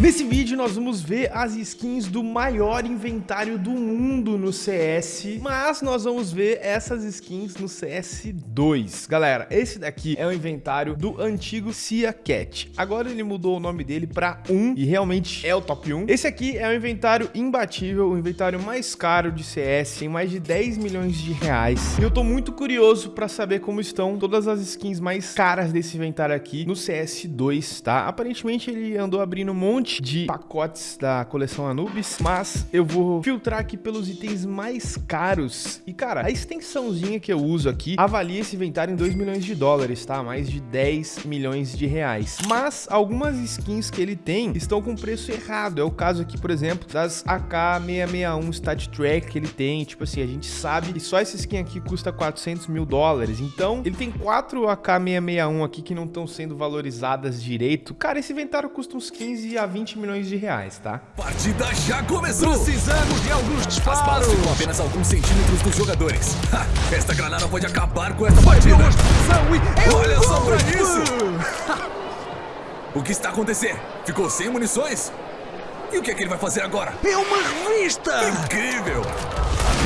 Nesse vídeo nós vamos ver as skins do maior inventário do mundo no CS, mas nós vamos ver essas skins no CS2. Galera, esse daqui é o inventário do antigo Cia Cat. Agora ele mudou o nome dele para 1 e realmente é o top 1. Esse aqui é o inventário imbatível, o inventário mais caro de CS, tem mais de 10 milhões de reais. E eu tô muito curioso para saber como estão todas as skins mais caras desse inventário aqui no CS2, tá? Aparentemente ele andou abrindo um monte monte de pacotes da coleção Anubis, mas eu vou filtrar aqui pelos itens mais caros. E, cara, a extensãozinha que eu uso aqui avalia esse inventário em 2 milhões de dólares, tá? Mais de 10 milhões de reais. Mas algumas skins que ele tem estão com preço errado. É o caso aqui, por exemplo, das AK661 Stat Track que ele tem. Tipo assim, a gente sabe que só essa skin aqui custa 400 mil dólares. Então, ele tem quatro AK661 aqui que não estão sendo valorizadas direito. Cara, esse inventário custa uns 15 a 20 milhões de reais, tá? Partida já começou! Precisamos de alguns disparos! As balas ficam apenas alguns centímetros dos jogadores. Ha, esta granada pode acabar com esta partida! Olha só pra isso! o que está acontecendo? Ficou sem munições? E o que é que ele vai fazer agora? É uma revista! Incrível!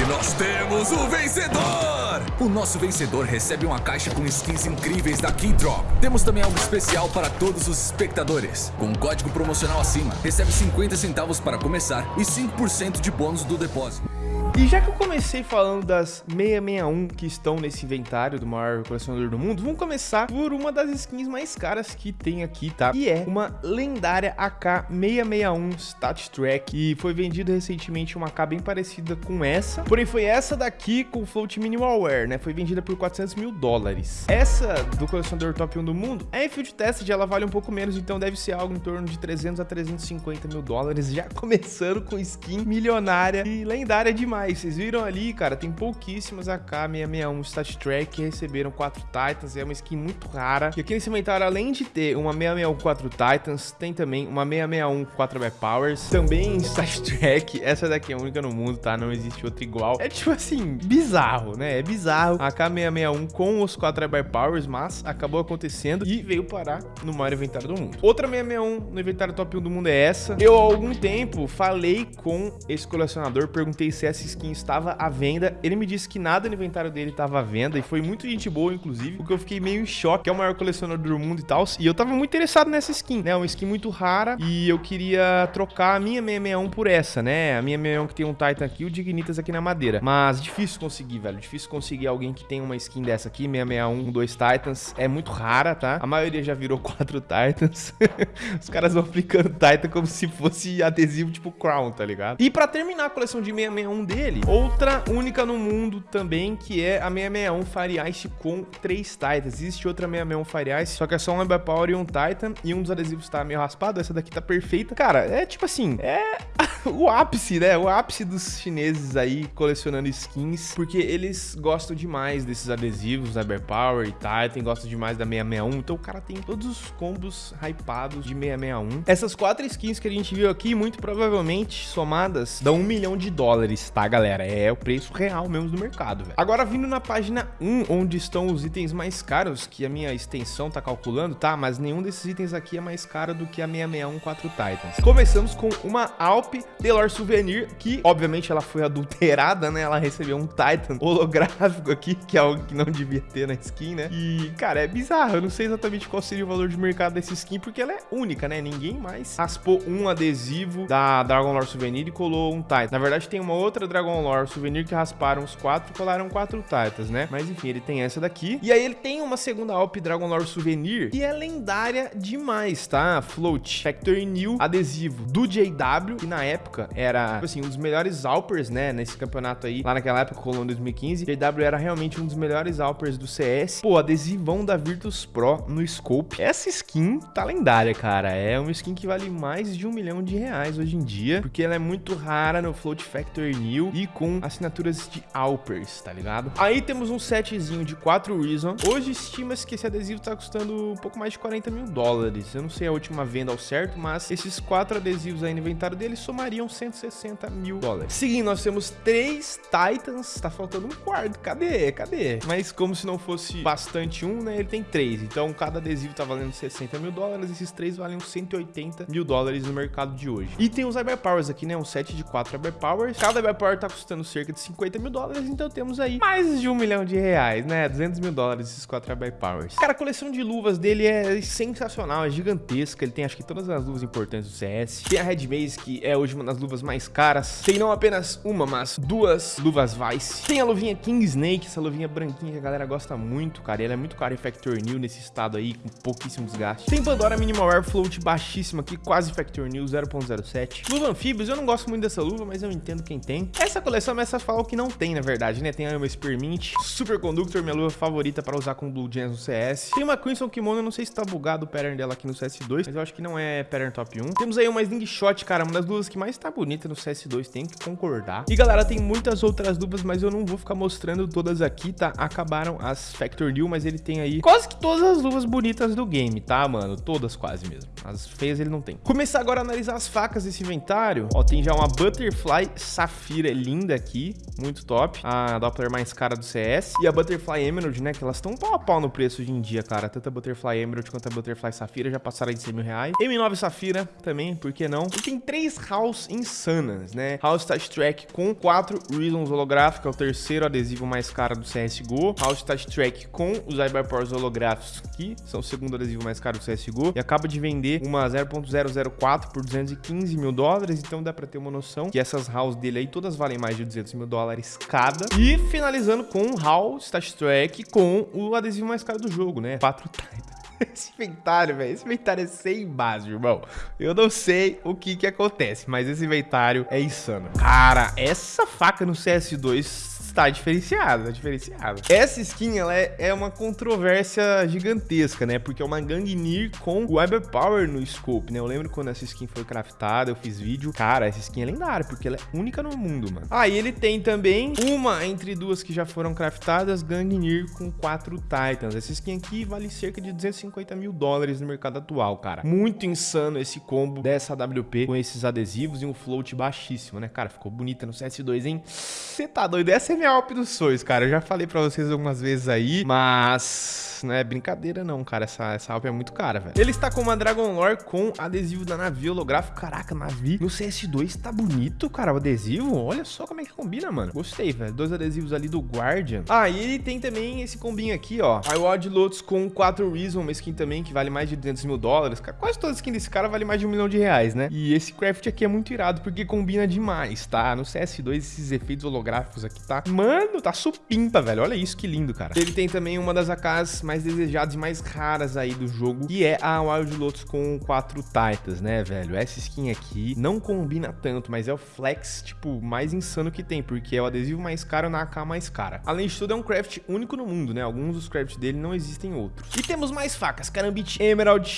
E nós temos o vencedor! O nosso vencedor recebe uma caixa com skins incríveis da Keydrop. Temos também algo especial para todos os espectadores. Com um código promocional acima, recebe 50 centavos para começar e 5% de bônus do depósito. E já que eu comecei falando das 661 que estão nesse inventário do maior colecionador do mundo, vamos começar por uma das skins mais caras que tem aqui, tá? E é uma lendária AK661 Stat Track e foi vendida recentemente uma AK bem parecida com essa, porém foi essa daqui com float minimalware, né? Foi vendida por 400 mil dólares. Essa do colecionador top 1 do mundo é em field test, ela vale um pouco menos, então deve ser algo em torno de 300 a 350 mil dólares, já começando com skin milionária e lendária demais demais. Vocês viram ali, cara, tem pouquíssimas AK661 Stat Track que receberam 4 Titans. É uma skin muito rara. E aqui nesse inventário, além de ter uma 661 4 Titans, tem também uma 661 4 By Powers. Também Stat Track. Essa daqui é única no mundo, tá? Não existe outra igual. É tipo assim, bizarro, né? É bizarro. A AK661 com os 4 By Powers, mas acabou acontecendo e veio parar no maior inventário do mundo. Outra 661 no inventário top 1 do mundo é essa. Eu, há algum tempo, falei com esse colecionador, perguntei se essa skin estava à venda. Ele me disse que nada no inventário dele estava à venda e foi muito gente boa, inclusive, porque eu fiquei meio em choque, que é o maior colecionador do mundo e tal. E eu tava muito interessado nessa skin, né? Uma skin muito rara e eu queria trocar a minha 661 por essa, né? A minha 661 que tem um Titan aqui e o Dignitas aqui na madeira. Mas difícil conseguir, velho. Difícil conseguir alguém que tem uma skin dessa aqui, 661 com dois Titans. É muito rara, tá? A maioria já virou quatro Titans. Os caras vão aplicando Titan como se fosse adesivo tipo Crown, tá ligado? E pra terminar a coleção de 661 dele, dele. Outra única no mundo também, que é a 661 Fire Ice com 3 Titans. Existe outra 661 Fire Ice, só que é só um Ember Power e um Titan, e um dos adesivos tá meio raspado, essa daqui tá perfeita. Cara, é tipo assim, é o ápice, né? O ápice dos chineses aí colecionando skins, porque eles gostam demais desses adesivos, Ember Power e Titan, gostam demais da 661, então o cara tem todos os combos hypados de 661. Essas quatro skins que a gente viu aqui, muito provavelmente somadas, dão um milhão de dólares, tá, galera? É o preço real mesmo do mercado, velho. Agora, vindo na página 1, onde estão os itens mais caros, que a minha extensão tá calculando, tá? Mas nenhum desses itens aqui é mais caro do que a 661 4 Titans. Começamos com uma Alp Delor Souvenir, que, obviamente, ela foi adulterada, né? Ela recebeu um Titan holográfico aqui, que é algo que não devia ter na skin, né? E, cara, é bizarro. Eu não sei exatamente qual seria o valor de mercado dessa skin, porque ela é única, né? Ninguém mais raspou um adesivo da Dragon Lore Souvenir e colou um Titan. Na verdade, tem uma outra Dragon Dragon Lore Souvenir que rasparam os quatro e colaram quatro Titans, né? Mas enfim, ele tem essa daqui. E aí ele tem uma segunda Alp Dragon Lore Souvenir que é lendária demais, tá? Float Factory New adesivo do JW, que na época era, tipo assim, um dos melhores Alpers, né? Nesse campeonato aí, lá naquela época, rolou em 2015. JW era realmente um dos melhores Alpers do CS. Pô, adesivão da Virtus Pro no Scope. Essa skin tá lendária, cara. É uma skin que vale mais de um milhão de reais hoje em dia, porque ela é muito rara no Float Factory New e com assinaturas de Alpers, tá ligado? Aí temos um setzinho de 4 Reason. Hoje estima-se que esse adesivo tá custando um pouco mais de 40 mil dólares. Eu não sei a última venda ao certo, mas esses quatro adesivos aí no inventário dele somariam 160 mil dólares. Seguindo, nós temos três Titans. Tá faltando um quarto. Cadê? Cadê? Mas como se não fosse bastante um, né? Ele tem três. Então cada adesivo tá valendo 60 mil dólares. Esses três valem 180 mil dólares no mercado de hoje. E tem os Powers aqui, né? Um set de quatro Powers. Cada Power tá custando cerca de 50 mil dólares. Então temos aí mais de um milhão de reais, né? 200 mil dólares esses quatro Powers. Cara, a coleção de luvas dele é sensacional, é gigantesca. Ele tem acho que todas as luvas importantes do CS. Tem a Red Maze, que é hoje uma das luvas mais caras. Tem não apenas uma, mas duas luvas Vice. Tem a luvinha King Snake, essa luvinha branquinha que a galera gosta muito, cara. E ela é muito cara em Factor New nesse estado aí, com pouquíssimo desgaste. Tem Pandora Minimal Air Float baixíssima aqui, quase Factor New 0.07. Luva Anfíbios, eu não gosto muito dessa luva, mas eu entendo quem tem. Essa coleção começa a falar o que não tem, na verdade, né? Tem a Spearmint, Super Conductor, minha luva favorita para usar com Blue Gems no CS. Tem uma Crimson Kimono, eu não sei se tá bugado o pattern dela aqui no CS2, mas eu acho que não é pattern top 1. Temos aí uma Slingshot, cara, uma das luvas que mais tá bonita no CS2, tem que concordar. E galera, tem muitas outras luvas, mas eu não vou ficar mostrando todas aqui, tá? Acabaram as Factor New, mas ele tem aí quase que todas as luvas bonitas do game, tá, mano? Todas quase mesmo. As feias ele não tem. Começar agora a analisar as facas desse inventário. Ó, tem já uma Butterfly Safira linda aqui, muito top. A Doppler mais cara do CS. E a Butterfly Emerald, né, que elas estão pau a pau no preço hoje em dia, cara. Tanto a Butterfly Emerald quanto a Butterfly Safira já passaram de 100 mil reais. M9 Safira também, por que não? E tem três House insanas, né? House Touch Track com quatro Reasons holográficos, é o terceiro adesivo mais caro do CSGO. House Touch Track com os Cyberpowers holográficos, que são o segundo adesivo mais caro do CSGO. E acaba de vender uma 0.004 por 215 mil dólares, então dá pra ter uma noção que essas House dele aí todas valem mais de 200 mil dólares cada. E finalizando com House Touch Track com o adesivo mais caro do jogo, né? 4 Titan. Esse inventário, velho, esse inventário é sem base, irmão. Eu não sei o que que acontece, mas esse inventário é insano. Cara, essa faca no CS2 está diferenciada, diferenciada. Essa skin, ela é, é, uma controvérsia gigantesca, né? Porque é uma Gangnir com o Cyber Power no scope, né? Eu lembro quando essa skin foi craftada, eu fiz vídeo. Cara, essa skin é lendária, porque ela é única no mundo, mano. Ah, e ele tem também uma entre duas que já foram craftadas, Gangnir com quatro Titans. Essa skin aqui vale cerca de 250 mil dólares no mercado atual, cara. Muito insano esse combo dessa AWP com esses adesivos e um float baixíssimo, né? Cara, ficou bonita no CS2, hein? Você tá doido? Essa é minha Alp dos sonhos, cara. Eu já falei pra vocês algumas vezes aí, mas não é brincadeira não, cara. Essa, essa é muito cara, velho. Ele está com uma Dragon Lore com adesivo da Navi holográfico. Caraca, Navi no CS2 tá bonito, cara, o adesivo. Olha só como é que combina, mano. Gostei, velho. Dois adesivos ali do Guardian. Ah, e ele tem também esse combinho aqui, ó. iWad Lotus com 4 Reason, uma skin também que vale mais de 200 mil dólares. Quase toda skin desse cara vale mais de um milhão de reais, né? E esse craft aqui é muito irado porque combina demais, tá? No CS2 esses efeitos holográficos aqui, tá? Mano, tá supimpa, velho. Olha isso, que lindo, cara. Ele tem também uma das AKs mais desejadas e mais raras aí do jogo, que é a Wild Lotus com quatro Titans, né, velho? Essa skin aqui não combina tanto, mas é o flex, tipo, mais insano que tem, porque é o adesivo mais caro na AK mais cara. Além de tudo, é um craft único no mundo, né? Alguns dos crafts dele não existem outros. E temos mais facas, Carambit Emerald,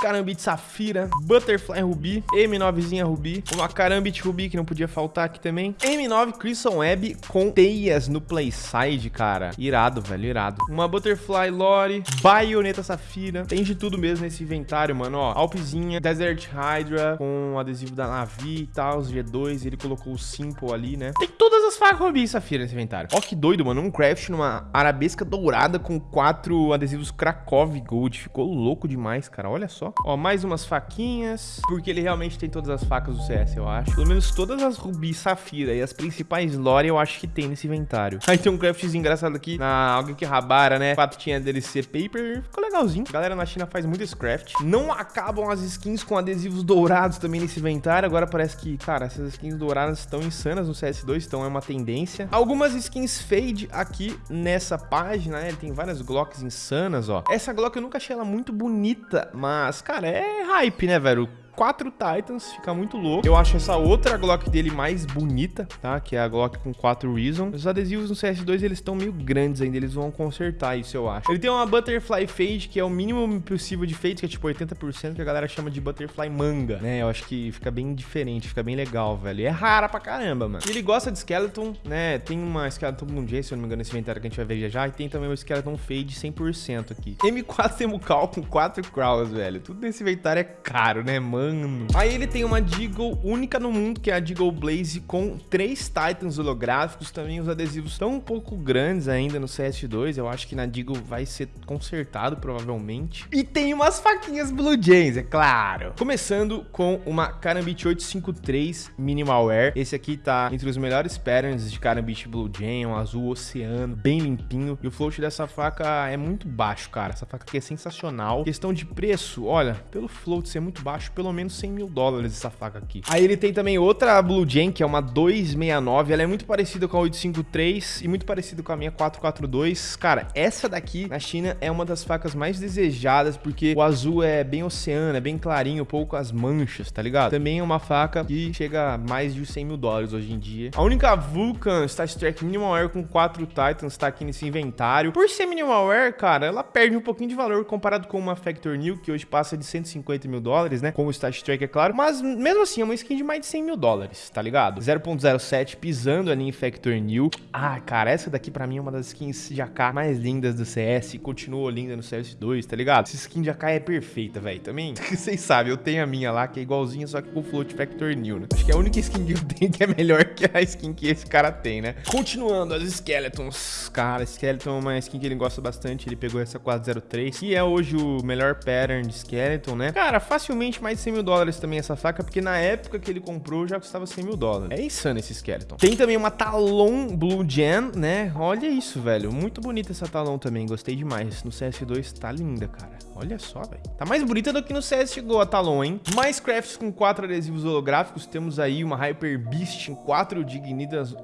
Carambit Safira, Butterfly Ruby, M9zinha Ruby, uma Carambit Ruby que não podia faltar aqui também, M9 Crimson Web com teias no playside, cara. Irado, velho, irado. Uma Butterfly Lore, Baioneta Safira. Tem de tudo mesmo nesse inventário, mano. Ó, Alpzinha, Desert Hydra com adesivo da Navi e tal, os G2. Ele colocou o Simple ali, né? Tem todas as facas Ruby e Safira nesse inventário. Ó, que doido, mano. Um craft numa arabesca dourada com quatro adesivos Krakow Gold. Ficou louco demais, cara. Olha só. Ó, mais umas faquinhas. Porque ele realmente tem todas as facas do CS, eu acho. Pelo menos todas as Ruby Safira e as principais Lore eu acho que tem nesse inventário. Aí tem um craftzinho engraçado aqui na alguém que rabara, né? Fato tinha DLC Paper. Ficou legalzinho. Galera na China faz muito esse craft. Não acabam as skins com adesivos dourados também nesse inventário. Agora parece que, cara, essas skins douradas estão insanas no CS2, então é uma tendência. Algumas skins fade aqui nessa página, né? Tem várias Glocks insanas, ó. Essa Glock eu nunca achei ela muito bonita, mas, cara, é hype, né, velho? Quatro Titans, fica muito louco. Eu acho essa outra Glock dele mais bonita, tá? Que é a Glock com 4 Reason. Os adesivos no CS2, eles estão meio grandes ainda, eles vão consertar isso, eu acho. Ele tem uma Butterfly Fade, que é o mínimo possível de fade, que é tipo 80%, que a galera chama de Butterfly Manga, né? Eu acho que fica bem diferente, fica bem legal, velho. E é rara pra caramba, mano. Ele gosta de Skeleton, né? Tem uma Skeleton Bloom se eu não me engano, nesse inventário que a gente vai ver já já. E tem também o Skeleton Fade 100% aqui. M4 Temucal com 4 Crawls, velho. Tudo nesse inventário é caro, né, mano? Aí ele tem uma Deagle única no mundo, que é a Deagle Blaze com 3 Titans holográficos. Também os adesivos estão um pouco grandes ainda no CS2. Eu acho que na Deagle vai ser consertado, provavelmente. E tem umas faquinhas Blue Jays, é claro. Começando com uma Karambit 853 Minimal Wear. Esse aqui tá entre os melhores patterns de Karambit Blue Jay, um azul oceano, bem limpinho. E o float dessa faca é muito baixo, cara. Essa faca aqui é sensacional. Questão de preço, olha, pelo float ser muito baixo, pelo menos 100 mil dólares essa faca aqui. Aí ele tem também outra Blue Jay, que é uma 269. Ela é muito parecida com a 853 e muito parecida com a minha 442. Cara, essa daqui na China é uma das facas mais desejadas, porque o azul é bem oceano, é bem clarinho, pouco as manchas, tá ligado? Também é uma faca que chega a mais de 100 mil dólares hoje em dia. A única Vulcan Star Trek Minimal Air com 4 Titans tá aqui nesse inventário. Por ser Minimal Air, cara, ela perde um pouquinho de valor comparado com uma Factor New, que hoje passa de 150 mil dólares, né? Com o Star Trek, é claro. Mas mesmo assim, é uma skin de mais de 100 mil dólares, tá ligado? 0.07 pisando ali em Factor New. Ah, cara, essa daqui pra mim é uma das skins de AK mais lindas do CS continua linda no CS2, tá ligado? Essa skin de AK é perfeita, velho. Também, vocês sabem, eu tenho a minha lá, que é igualzinha, só que com Float Factor New, né? Acho que é a única skin que eu tenho que é melhor que a skin que esse cara tem, né? Continuando, as Skeletons. Cara, Skeleton é uma skin que ele gosta bastante. Ele pegou essa 403, que é hoje o melhor pattern de Skeleton, né? Cara, facilmente mais de 100 mil dólares também essa faca, porque na época que ele comprou já custava 100 mil dólares. É insano esse Skeleton. Tem também uma Talon Blue Gem, né? Olha isso, velho. Muito bonita essa Talon também. Gostei demais. No CS2 tá linda, cara. Olha só, velho. Tá mais bonita do que no CS chegou a Talon, hein? Mais crafts com quatro adesivos holográficos. Temos aí uma Hyper Beast em quatro Dignitas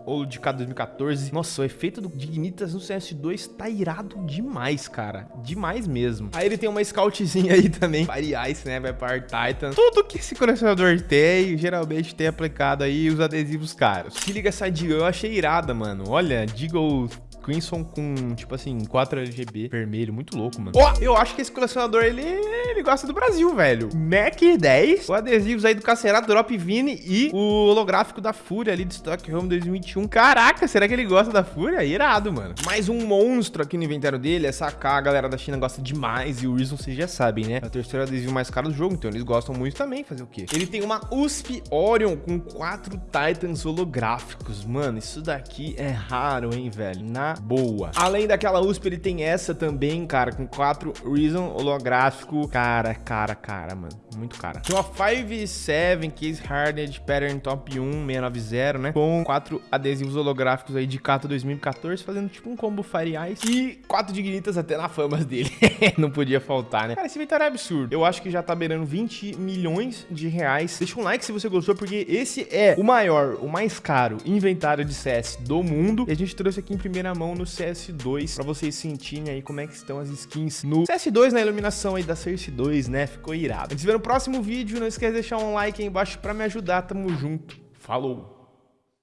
K 2014. Nossa, o efeito do Dignitas no CS2 tá irado demais, cara. Demais mesmo. Aí ele tem uma Scoutzinha aí também. Fire Ice, né? Vai para Titan. Tudo que esse colecionador tem, geralmente tem aplicado aí os adesivos caros. Se liga essa Deagle, eu achei irada, mano. Olha, Deagle Crimson com, tipo assim, 4 RGB vermelho. Muito louco, mano. Ó, oh, eu acho que esse colecionador, ele, ele gosta do Brasil, velho. Mac 10, o adesivos aí do Cacerato, Drop Vini e o holográfico da Fúria ali de Stockholm 2021. Caraca, será que ele gosta da Fúria? Irado, mano. Mais um monstro aqui no inventário dele. Essa AK, a galera da China gosta demais. E o Reason, vocês já sabem, né? É o terceiro adesivo mais caro do jogo, então eles gostam muito também. Fazer o quê? Ele tem uma USP Orion com quatro Titans holográficos. Mano, isso daqui é raro, hein, velho? Na boa. Além daquela USP, ele tem essa também, cara, com 4 Reason holográfico. Cara, cara, cara, mano. Muito cara. Tem uma 5.7 Case Hardened Pattern Top 1 690, né? Com 4 adesivos holográficos aí de Kato 2014, fazendo tipo um combo Fire Ice. E 4 Dignitas até na famas dele. Não podia faltar, né? Cara, esse inventário é absurdo. Eu acho que já tá beirando 20 milhões de reais. Deixa um like se você gostou, porque esse é o maior, o mais caro inventário de CS do mundo. E a gente trouxe aqui em primeira mão no CS2 pra vocês sentirem aí como é que estão as skins no CS2, na iluminação aí da Cersei 2, né? Ficou irado. A gente se vê no próximo vídeo. Não esquece de deixar um like aí embaixo pra me ajudar. Tamo junto. Falou!